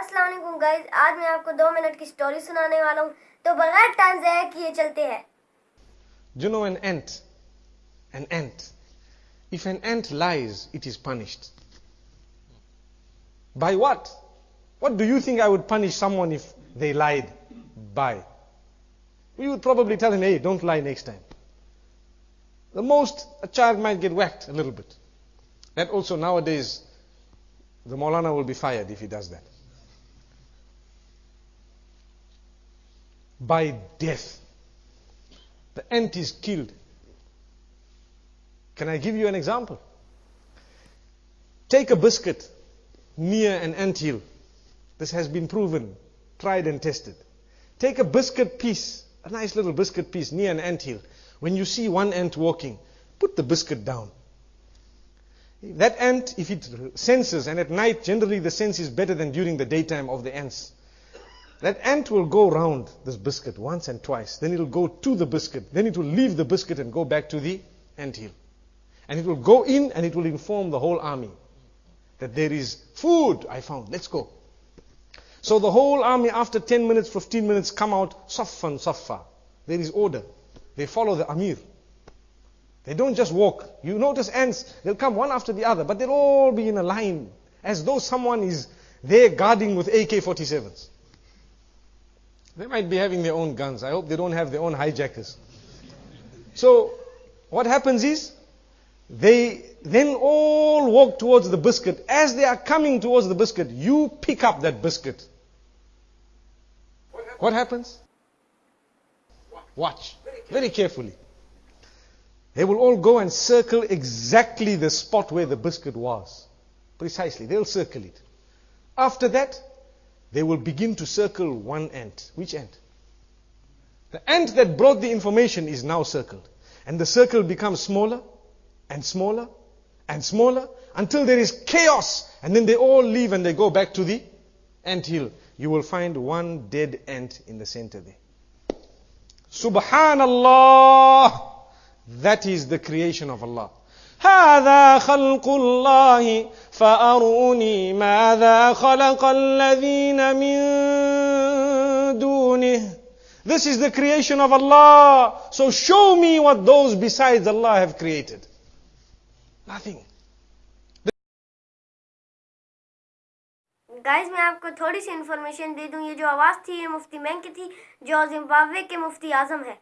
अस्सलाम वालेकुम गाइस आज मैं आपको दो मिनट की स्टोरी सुनाने वाला हूँ तो बगैर टाइम ज़ाया किए चलते हैं Do you know an ant? An ant. If an ant lies, it is punished. By what? What do you think I would punish someone if they lied? By? We would probably tell him, hey, don't lie next time. The most, a child might get whacked a little bit. That also nowadays, the Maulana will be fired if he does that. By death. The ant is killed. Can I give you an example? Take a biscuit near an ant hill. This has been proven, tried and tested. Take a biscuit piece, a nice little biscuit piece near an ant hill. When you see one ant walking, put the biscuit down. That ant, if it senses, and at night generally the sense is better than during the daytime of the ants. That ant will go round this biscuit once and twice. Then it will go to the biscuit. Then it will leave the biscuit and go back to the ant hill. And it will go in and it will inform the whole army that there is food I found. Let's go. So the whole army, after 10 minutes, 15 minutes, come out saffan saffa. There is order. They follow the Amir. They don't just walk. You notice ants, they'll come one after the other, but they'll all be in a line as though someone is there guarding with AK 47s. They might be having their own guns. I hope they don't have their own hijackers. So, what happens is, they then all walk towards the biscuit. As they are coming towards the biscuit, you pick up that biscuit. What happens? Watch very carefully. They will all go and circle exactly the spot where the biscuit was. Precisely. They'll circle it. After that, they will begin to circle one ant. Which ant? The ant that brought the information is now circled. And the circle becomes smaller and smaller and smaller until there is chaos. And then they all leave and they go back to the ant hill. You will find one dead ant in the center there. Subhanallah. That is the creation of Allah. هذا خلق الله فأروني ماذا خلق الذين من دونه This is the creation of Allah. So show me what those besides Allah have created. Nothing. Guys मैं आपको थोड़ी सी information दे दूं ये जो आवाज़ थी ये मुफ्ती bank की थी जो जिम्बाब्वे के मुफ्ती आजम है